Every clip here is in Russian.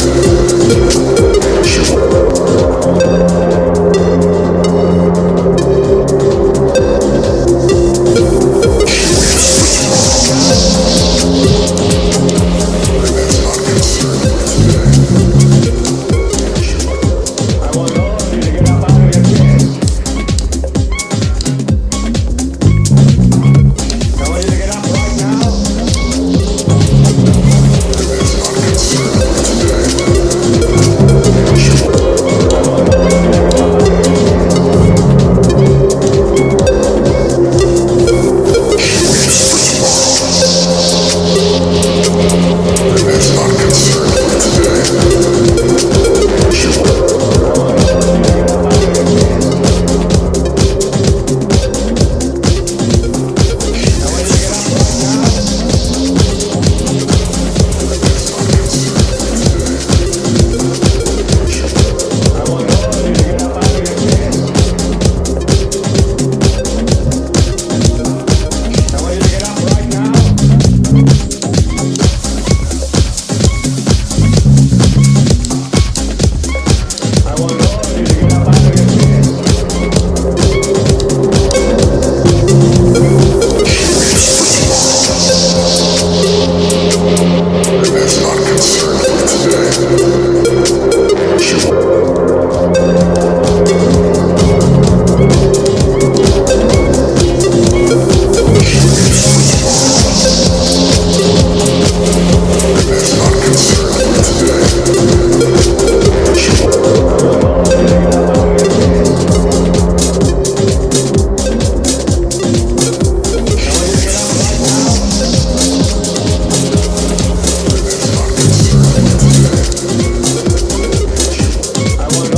I abuelo.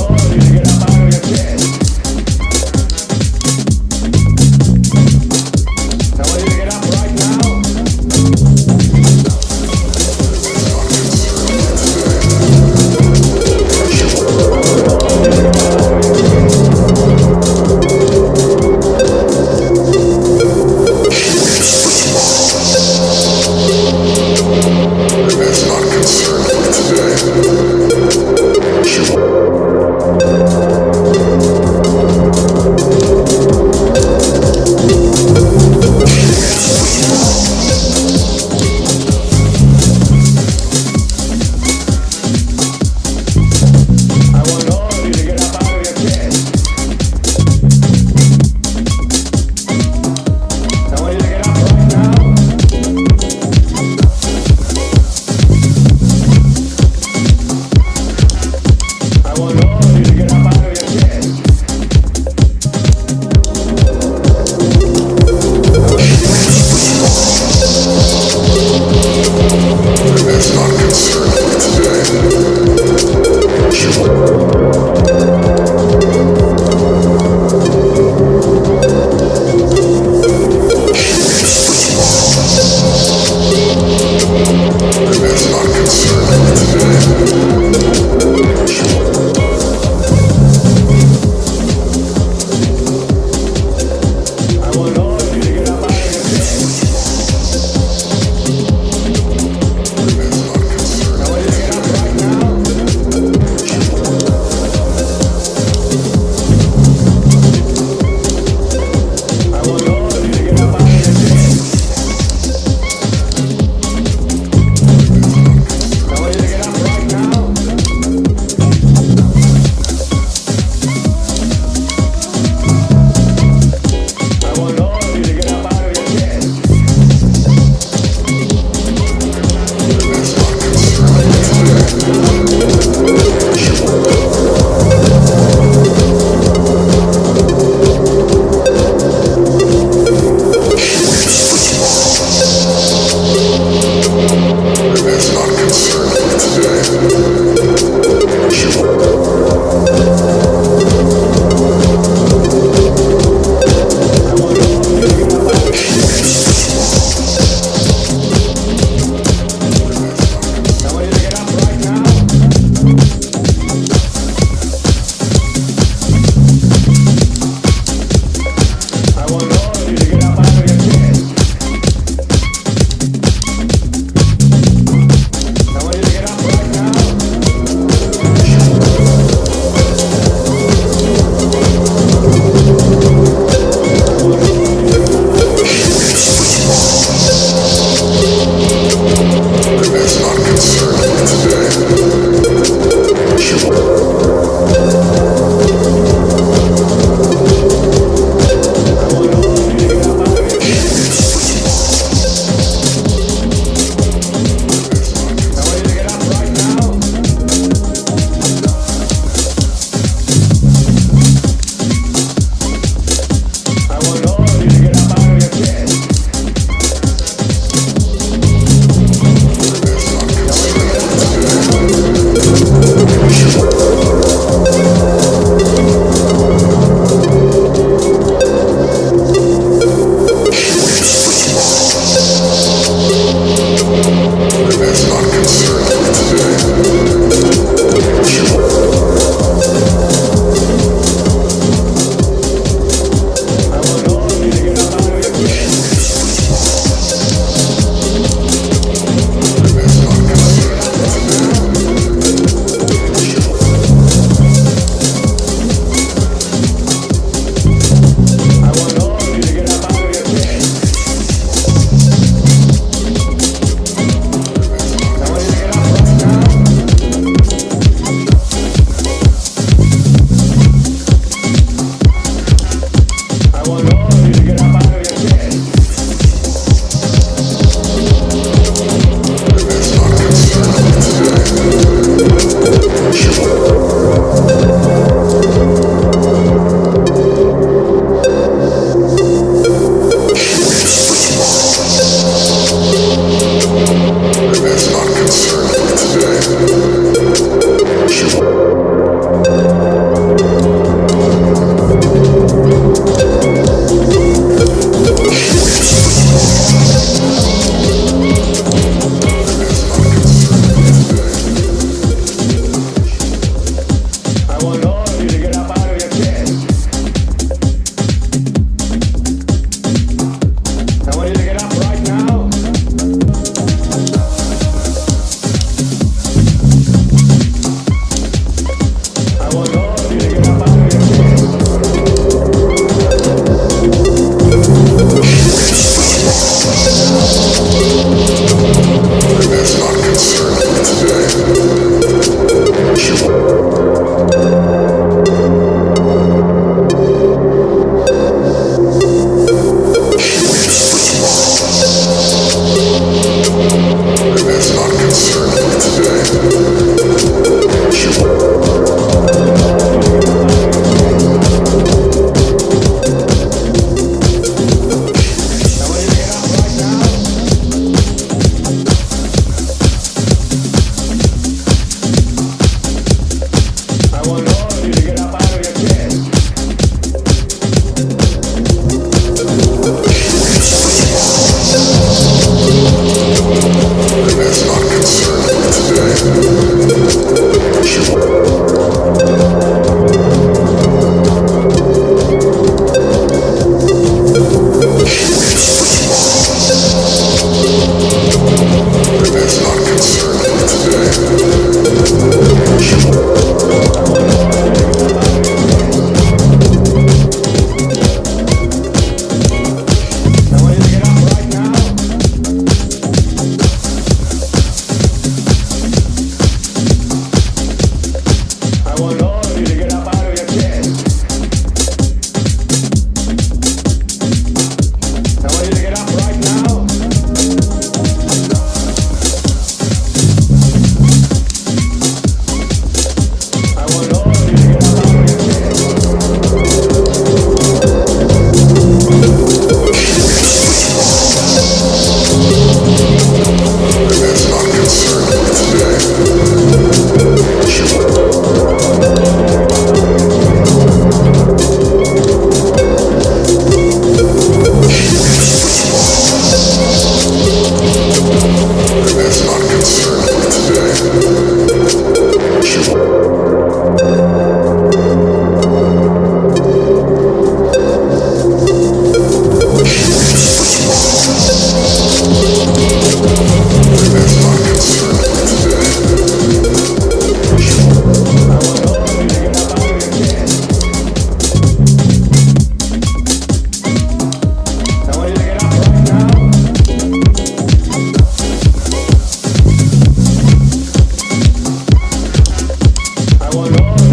Lord.